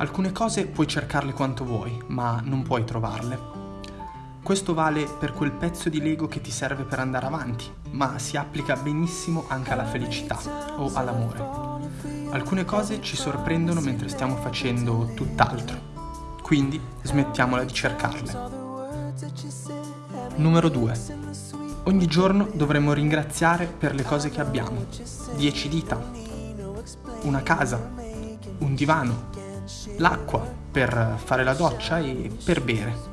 Alcune cose puoi cercarle quanto vuoi, ma non puoi trovarle. Questo vale per quel pezzo di Lego che ti serve per andare avanti, ma si applica benissimo anche alla felicità o all'amore. Alcune cose ci sorprendono mentre stiamo facendo tutt'altro, quindi smettiamola di cercarle. Numero 2. Ogni giorno dovremmo ringraziare per le cose che abbiamo. 10 dita, una casa, un divano, l'acqua per fare la doccia e per bere.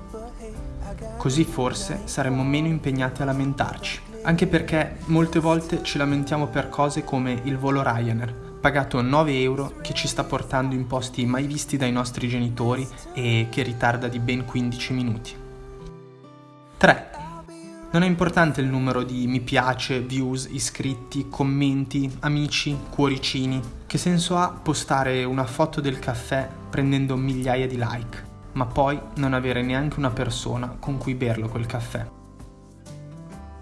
Così forse saremmo meno impegnati a lamentarci. Anche perché molte volte ci lamentiamo per cose come il volo Ryanair, pagato 9 euro che ci sta portando in posti mai visti dai nostri genitori e che ritarda di ben 15 minuti. 3. Non è importante il numero di mi piace, views, iscritti, commenti, amici, cuoricini. Che senso ha postare una foto del caffè prendendo migliaia di like, ma poi non avere neanche una persona con cui berlo quel caffè?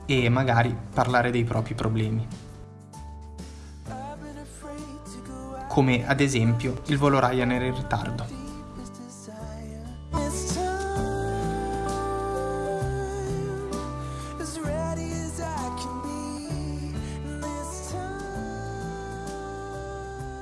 E magari parlare dei propri problemi. Come ad esempio il volo Ryanair in ritardo.